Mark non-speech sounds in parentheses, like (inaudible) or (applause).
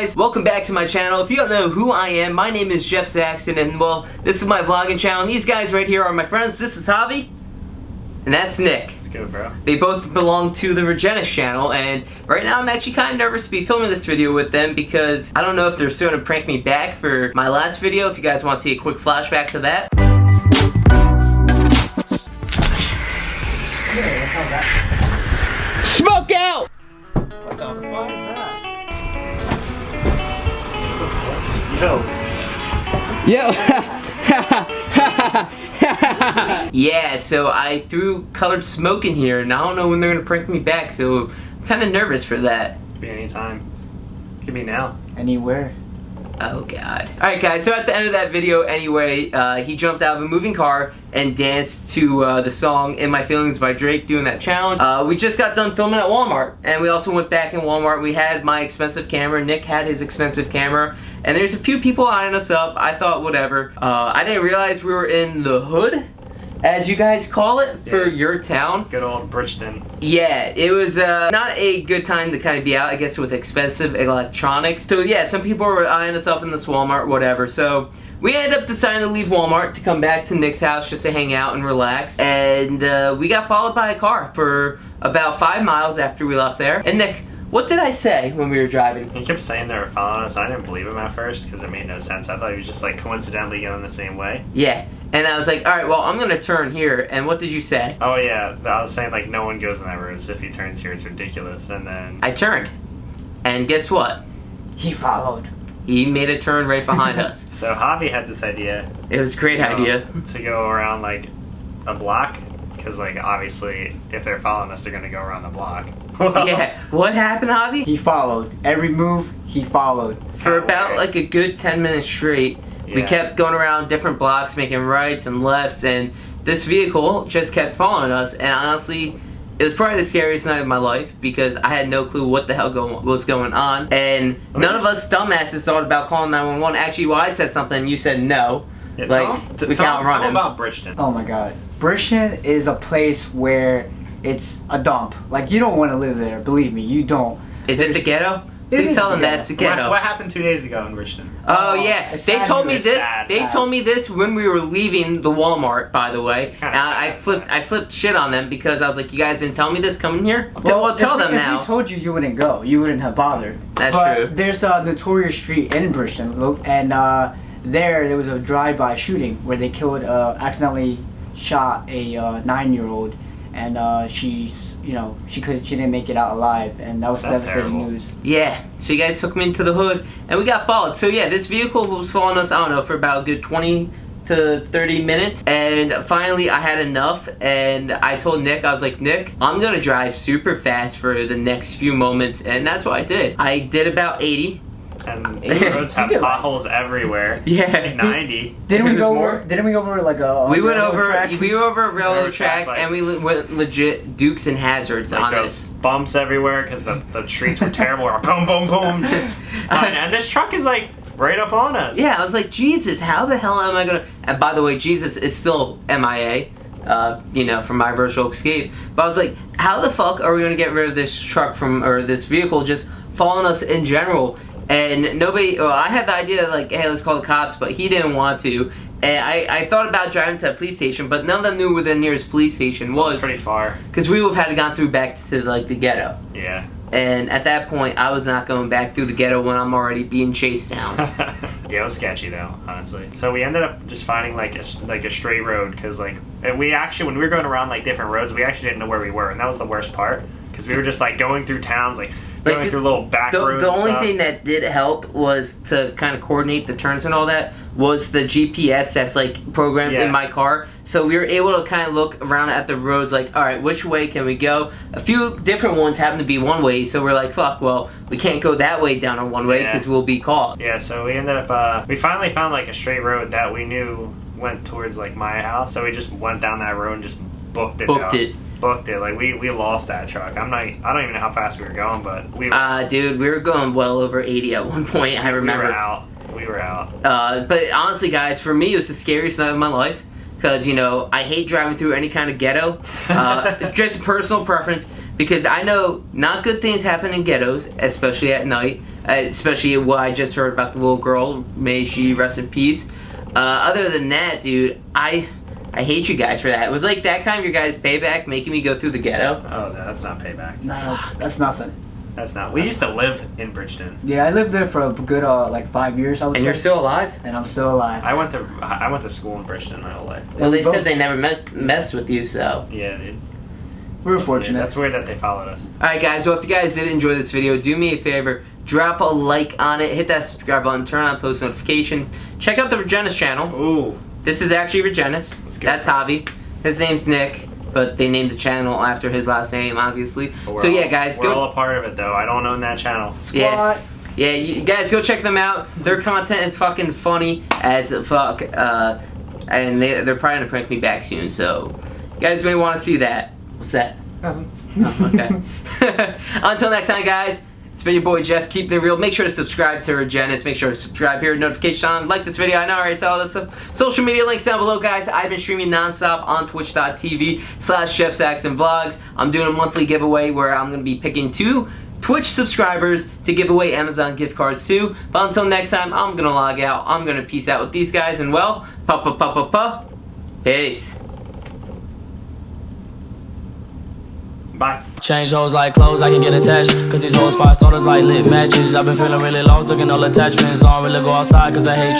guys? Welcome back to my channel. If you don't know who I am, my name is Jeff Saxon and well, this is my vlogging channel. And these guys right here are my friends. This is Javi and that's Nick. Let's go, bro. They both belong to the Regenis channel and right now I'm actually kind of nervous to be filming this video with them because I don't know if they're still going to prank me back for my last video. If you guys want to see a quick flashback to that. Smoke out! What the fuck Yo. Yo. (laughs) yeah, so I threw colored smoke in here and I don't know when they're gonna prank me back, so I'm kinda nervous for that. Could be any time. Could be now. Anywhere. Oh god. Alright guys, so at the end of that video anyway, uh, he jumped out of a moving car and danced to uh, the song In My Feelings by Drake doing that challenge. Uh, we just got done filming at Walmart and we also went back in Walmart. We had my expensive camera, Nick had his expensive camera, and there's a few people eyeing us up. I thought whatever. Uh, I didn't realize we were in the hood as you guys call it, for your town. Good old Bridgeton. Yeah, it was uh, not a good time to kind of be out, I guess, with expensive electronics. So yeah, some people were eyeing us up in this Walmart, whatever. So we ended up deciding to leave Walmart to come back to Nick's house just to hang out and relax. And uh, we got followed by a car for about five miles after we left there. And Nick, what did I say when we were driving? He kept saying they were following us. I didn't believe him at first because it made no sense. I thought he was just like coincidentally going the same way. Yeah, and I was like, all right, well, I'm gonna turn here. And what did you say? Oh yeah, I was saying like no one goes in that road, so if he turns here, it's ridiculous. And then I turned. And guess what? He followed. He made a turn right behind us. (laughs) so Javi had this idea. It was a great to go- idea. to go around like a block because like obviously if they're following us, they're gonna go around the block. Well, (laughs) Yeah, what happened, Javi? He followed. Every move, he followed. For about like a good 10 minutes straight, we kept going around different blocks, making rights and lefts, and this vehicle just kept following us. And honestly, it was probably the scariest night of my life because I had no clue what the hell going, what's going on, and Let me none of us dumbasses thought about calling 911. Actually, well, I said something, you said no. Yeah, Like, tell, we tell, can't run tell him. about Bridgeton. Oh my god. Bridgeton is a place where it's a dump. Like, you don't want to live there. Believe me, you don't. Is it the ghetto? It Please is tell the them that's the What, ghetto. what happened two days ago in Bridgeton? Oh Oh, yeah, they told me this. Sad, they sad. told me this when we were leaving the Walmart. By the way, It's And I, I flipped. but- I flipped shit on them because I was like, "You guys didn't tell me this coming here." Well, Well, well tell if, them if now. we told you, you wouldn't go. You wouldn't have bothered. That's but true. There's a notorious street in Bridgeton, lo- and uh, there there was a drive-by shooting where they killed, uh, accidentally shot a uh, nine-year-old, and uh, she's, you know, she could she didn't make it out alive, and that was That's devastating terrible. news. yeah. So you guys took me into the hood, and we got followed. So yeah, this vehicle was following us. I don't know for about a good twenty to 30 minutes and finally I had enough and I told Nick I was like Nick I'm gonna drive super fast for the next few moments and that's what I did I did about 80 And the Yeah. roads have You like- potholes everywhere. (laughs) yeah 90. Didn't we go more? over? Didn't we go over like a? We went over track? we were over a railroad Railroad track track, like- and we le- went legit dukes and hazards Like on this. bumps everywhere because the, the streets were terrible. Boom, boom, boom. (laughs) and, and this truck is like right up on us. Yeah, I was like, Jesus, how the hell am I gonna? And by the way, Jesus is still MIA, uh, you know, from my virtual escape. But I was like, how the fuck are we gonna get rid of this truck from or this vehicle just following us in general? And nobody, well, I had the idea like, hey, let's call the cops, but he didn't want to. And I, I thought about driving to a police station, but none of them knew where the nearest police station was, Pretty far. because we would have had to gone through back to like the ghetto. Yeah. And at that point, I was not going back through the ghetto when I'm already being chased down. (laughs) yeah, it was sketchy though, honestly. So we ended up just finding like a like a straight road because like and we actually when we were going around like different roads, we actually didn't know where we were, and that was the worst part because we were just like going through towns, Like, going the- through little back the, the only stuff. thing that did help was to kind of coordinate the turns and all that was the GPS that's like programmed Yeah. in my car. So we were able to kind of look around at the roads like, all right, which way can we go? A few different ones happen to be one way, so we're like, fuck, well, we can't go that way down on one way Yeah. because we'll be caught. Yeah, so we ended up uh, we finally found like a straight road that we knew went towards like my house, so we just went down that road and just booked it. Booked out. it. Booked it. Like we we lost that truck. I'm not. I don't even know how fast we were going, but we were. Uh, dude, we were going well over 80 at one point, I remember. We were out. We were out. Uh, but honestly, guys, for me, it was the scariest night of my life. Because, you know, I hate driving through any kind of ghetto. Uh, (laughs) just personal preference. Because I know not good things happen in ghettos, especially at night. uh, especially what I just heard about the little girl. May she rest in peace. Uh, other than that, dude, I I hate you guys for that. It was like that kind of your guys' payback, making me go through the ghetto. Oh, no, that's not payback. No, that's, that's nothing. That's not. We used to live in Bridgeton. Yeah, I lived there for a good uh, like five years. I would And say, you're still alive. and I'm still alive. I went to I went to school in Bridgeton my whole life. Well, they Both. said they never met, messed with you, so. Yeah, dude. We were Yeah, fortunate. that's weird that they followed us. Alright guys, well if you guys did enjoy this video, do me a favor, drop a like on it, hit that subscribe button, turn on post notifications, check out the Regenis channel. Ooh. This is actually Regenis. Let's. That's Javi. His name's Nick, but they named the channel after his last name, obviously. But we're So yeah all- guys, we're go all a part of it though. I don't own that channel. yeah. Yeah, you guys go check them out. Their content is fucking funny as fuck. Uh, and they, they're probably gonna prank me back soon, so you guys may want to see that. What's that? Nothing. Oh, okay. (laughs) (laughs) Until next time, guys. It's been your boy Jeff. Keep it real. Make sure to subscribe to Regenis. Make sure to subscribe here, notification on. Like this video. I know I already saw all this stuff. Social media links down below, guys. I've been streaming nonstop on Twitch.tv slash Jeff Saxon Vlogs. I'm doing a monthly giveaway where I'm going to be picking two Twitch subscribers to give away Amazon gift cards too. But until next time, I'm going to log out. I'm going to peace out with these guys. And well, pa pa pa pa pa. Peace. Bye. Change hoes like clothes, I can get attached. Cause these hoes five starters like lit matches. I've been feeling really lost, looking all attachments. I don't really go outside cause I hate